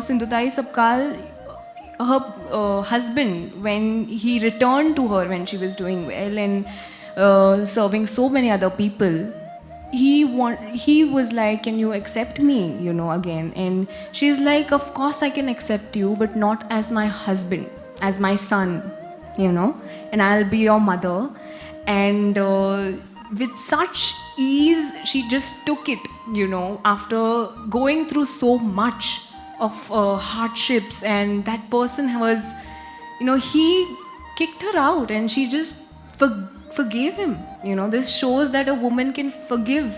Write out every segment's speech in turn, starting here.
Sindhutai Sapkal, her uh, husband, when he returned to her when she was doing well and uh, serving so many other people, he want he was like, "Can you accept me?" You know, again, and she's like, "Of course I can accept you, but not as my husband, as my son, you know, and I'll be your mother." And uh, with such ease, she just took it, you know, after going through so much of uh, hardships, and that person was, you know, he kicked her out, and she just for, forgave him. You know, this shows that a woman can forgive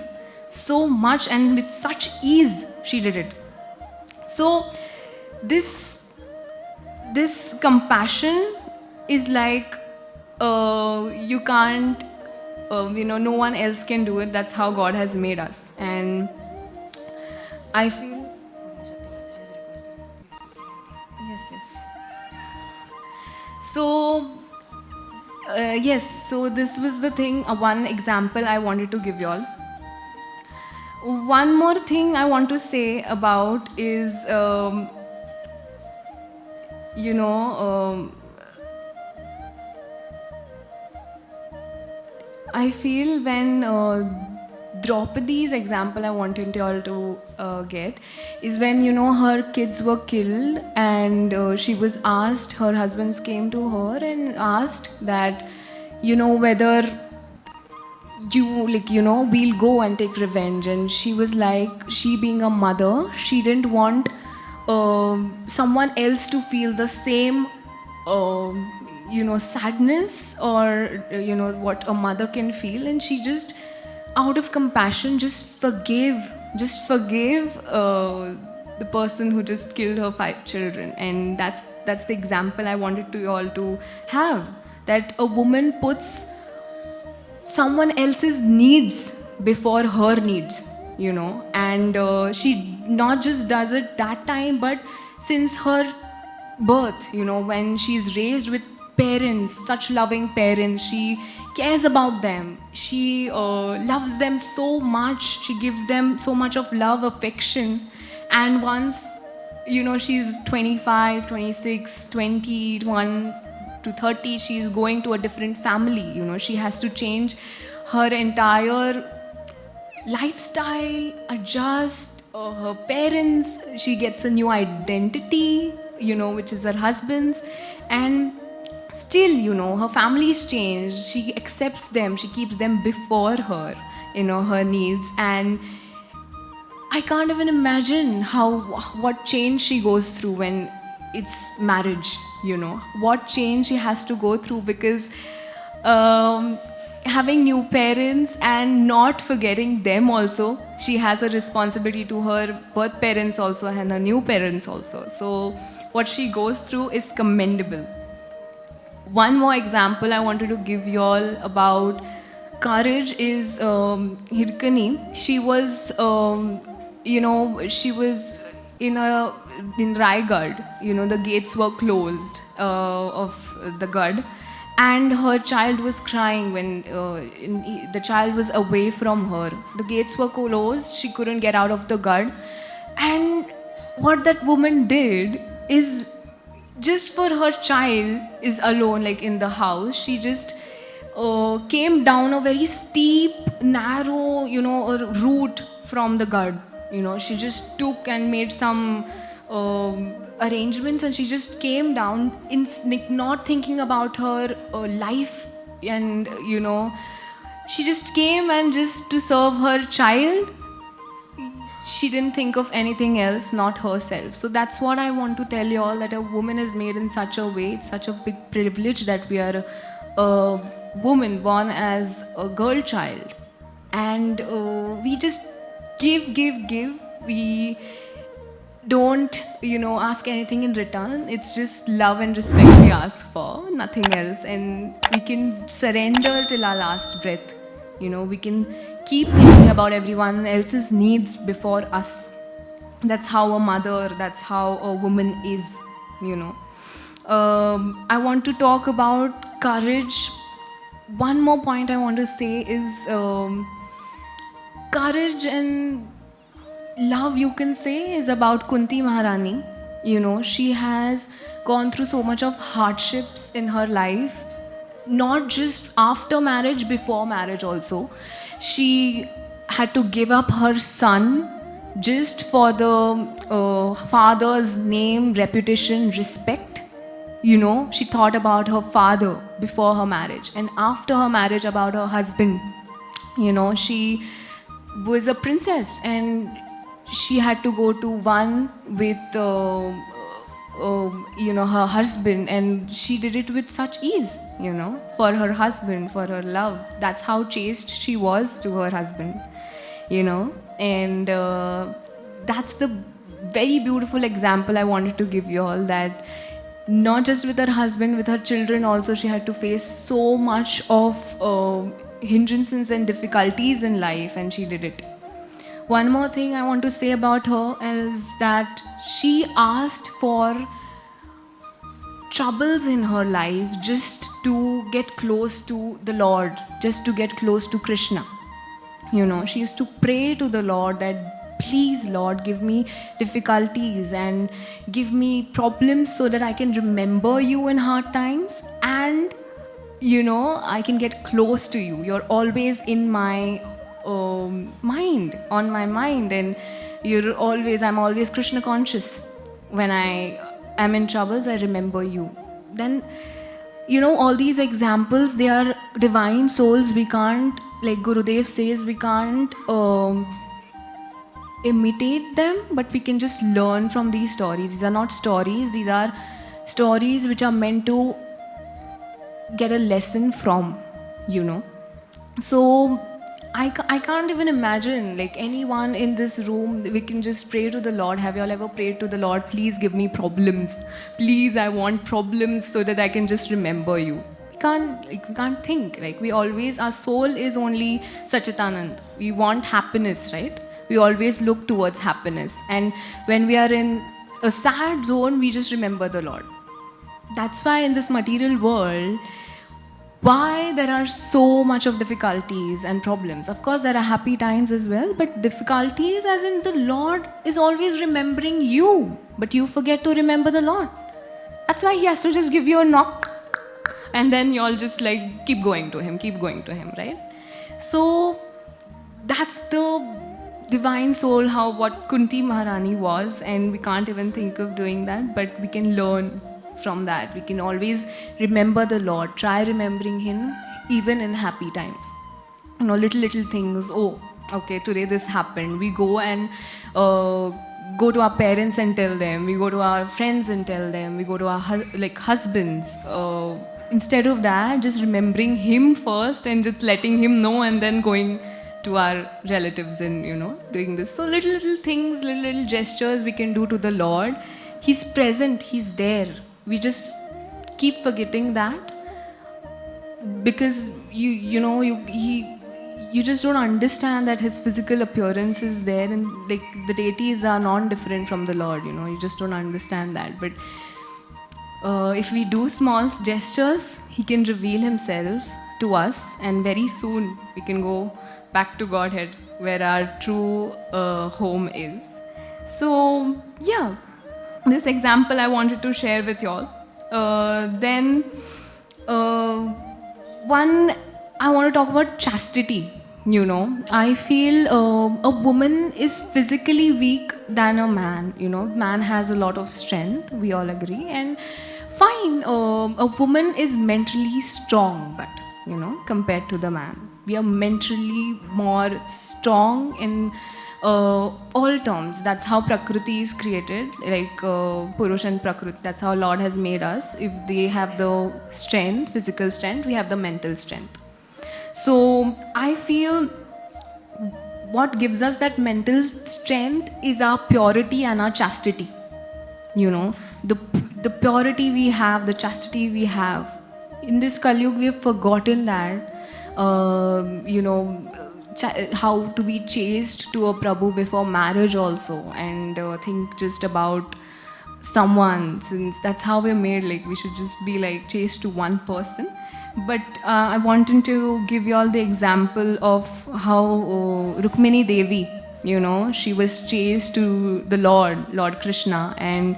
so much, and with such ease, she did it. So, this this compassion is like uh, you can't um, you know no one else can do it. That's how god has made us. And i feel yes yes. So uh, yes so this was the thing uh, one example i wanted to give you all. One more thing i want to say about is um, you know um, I feel when uh, Draupadi's example I wanted you all to uh, get is when you know her kids were killed and uh, she was asked, her husbands came to her and asked that, you know, whether you like you know we'll go and take revenge. And she was like she being a mother she didn't want um, someone else to feel the same um, you know sadness or you know what a mother can feel. And she just out of compassion just forgave just forgave uh, the person who just killed her five children. And that's that's the example i wanted to you all to have that a woman puts someone else's needs before her needs you know. And uh, she not just does it that time but since her birth you know when she's raised with parents, such loving parents. She cares about them. She uh, loves them so much. She gives them so much of love, affection. And once, you know, she's 25, 26, 21 to 30, she's going to a different family. You know, she has to change her entire lifestyle, adjust. Uh, her parents, she gets a new identity, you know, which is her husband's. And still, you know, her family's changed. She accepts them. She keeps them before her, you know, her needs. And I can't even imagine how, what change she goes through when it's marriage, you know, what change she has to go through because um, having new parents and not forgetting them also, she has a responsibility to her birth parents also and her new parents also. So what she goes through is commendable one more example I wanted to give you all about courage is um, Hirkani. She was, um, you know, she was in a in Raigad. You know, the gates were closed uh, of the Gad, and her child was crying when uh, in, the child was away from her. The gates were closed. She couldn't get out of the Gad, and what that woman did is just for her child is alone like in the house. She just uh, came down a very steep narrow you know route from the Gad you know. She just took and made some uh, arrangements and she just came down in not thinking about her uh, life and you know. She just came and just to serve her child she didn't think of anything else, not herself. So that's what I want to tell you all that a woman is made in such a way, it's such a big privilege that we are a, woman born as a girl child. And uh, we just give, give, give. We don't, you know, ask anything in return. It's just love and respect we ask for, nothing else. And we can surrender till our last breath. You know, we can keep thinking about everyone else's needs before us. That's how a mother, that's how a woman is, you know. Um, I want to talk about courage. One more point I want to say is um, courage and love, you can say, is about Kunti Maharani. You know, she has gone through so much of hardships in her life, not just after marriage, before marriage also. She had to give up her son just for the uh, father's name, reputation, respect. You know, she thought about her father before her marriage, and after her marriage, about her husband. You know, she was a princess and she had to go to one with uh, uh, you know her husband and she did it with such ease you know for her husband for her love. That's how chaste she was to her husband you know. And uh, that's the very beautiful example i wanted to give you all that not just with her husband with her children also she had to face so much of uh, hindrances and difficulties in life and she did it one more thing i want to say about her is that she asked for troubles in her life just to get close to the lord just to get close to krishna. You know she used to pray to the lord that please lord give me difficulties and give me problems so that i can remember you in hard times and you know i can get close to you. You're always in my um, mind on my mind. And you're always i'm always krishna conscious. When i am in troubles i remember you. Then you know all these examples they are divine souls. We can't like gurudev says we can't um, imitate them but we can just learn from these stories. These are not stories. These are stories which are meant to get a lesson from you know. So I, ca- I can't even imagine like anyone in this room we can just pray to the lord. Have you all ever prayed to the lord please give me problems. Please i want problems so that i can just remember you. We can't like we can't think like we always our soul is only sachitanand. We want happiness right? We always look towards happiness. And when we are in a sad zone we just remember the lord. That's why in this material world why there are so much of difficulties and problems? Of course there are happy times as well but difficulties as in the lord is always remembering you but you forget to remember the lord. That's why he has to just give you a knock and then you all just like keep going to him keep going to him right? So that's the divine soul how what kunti maharani was and we can't even think of doing that but we can learn from that. We can always remember the Lord, try remembering Him even in happy times. You know, little, little things. Oh, okay, today this happened. We go and uh, go to our parents and tell them. We go to our friends and tell them. We go to our hus- like husbands. Uh, instead of that, just remembering Him first and just letting Him know and then going to our relatives and you know doing this so little little things little little gestures we can do to the lord he's present he's there we just keep forgetting that because you you know you he you just don't understand that his physical appearance is there and like the deities are non-different from the lord you know you just don't understand that. But uh, if we do small gestures he can reveal himself to us and very soon we can go back to godhead where our true uh, home is. So yeah this example I wanted to share with y'all. Uh, then, uh, one, I want to talk about chastity. You know, I feel uh, a woman is physically weak than a man. You know, man has a lot of strength. We all agree, and fine. Uh, a woman is mentally strong, but you know, compared to the man, we are mentally more strong in uh, all terms. That's how Prakriti is created, like uh, Purush and Prakriti. That's how Lord has made us. If they have the strength, physical strength, we have the mental strength. So I feel what gives us that mental strength is our purity and our chastity. You know, the the purity we have, the chastity we have. In this Kali we have forgotten that. Uh, you know how to be chaste to a Prabhu before marriage also and uh, think just about someone since that's how we're made like we should just be like chaste to one person. But uh, I wanted to give you all the example of how uh, Rukmini Devi you know she was chaste to the Lord Lord Krishna and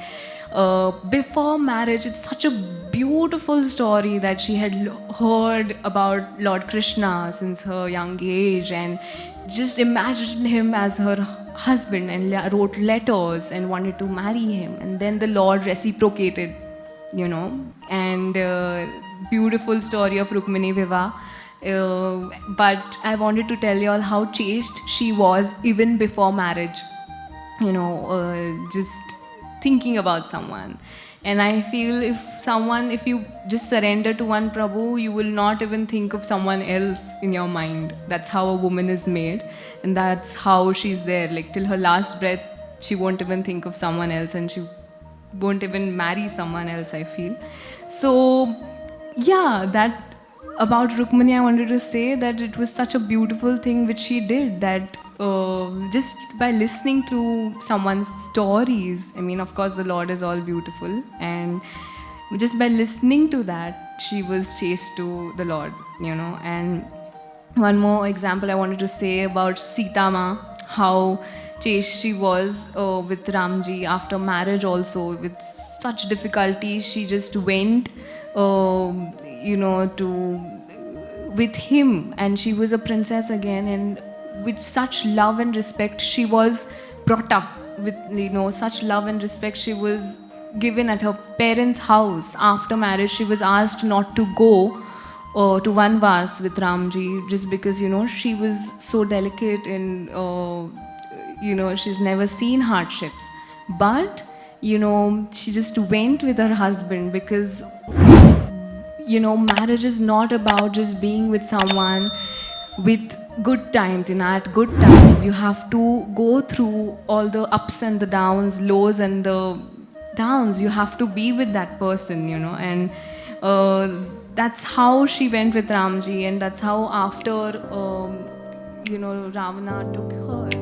uh, before marriage, it's such a beautiful story that she had heard about Lord Krishna since her young age and just imagined him as her husband and wrote letters and wanted to marry him. And then the Lord reciprocated, you know, and uh, beautiful story of Rukmini Vivah. Uh, but I wanted to tell you all how chaste she was even before marriage you know, uh, just thinking about someone. And I feel if someone, if you just surrender to one Prabhu, you will not even think of someone else in your mind. That's how a woman is made. And that's how she's there. Like till her last breath, she won't even think of someone else and she won't even marry someone else, I feel. So, yeah, that about Rukmini, I wanted to say that it was such a beautiful thing which she did that uh, just by listening to someone's stories, I mean, of course, the Lord is all beautiful, and just by listening to that, she was chaste to the Lord, you know. And one more example I wanted to say about Sitama, how chaste she was uh, with Ramji after marriage, also with such difficulty, she just went you know, to with him, and she was a princess again, and with such love and respect, she was brought up with you know such love and respect. She was given at her parents' house after marriage. She was asked not to go uh, to Vanvas with Ramji just because you know she was so delicate and uh, you know she's never seen hardships, but you know she just went with her husband because you know, marriage is not about just being with someone with good times. You know, at good times, you have to go through all the ups and the downs, lows and the downs. You have to be with that person, you know, and uh, that's how she went with Ramji, and that's how after, um, you know, Ravana took her.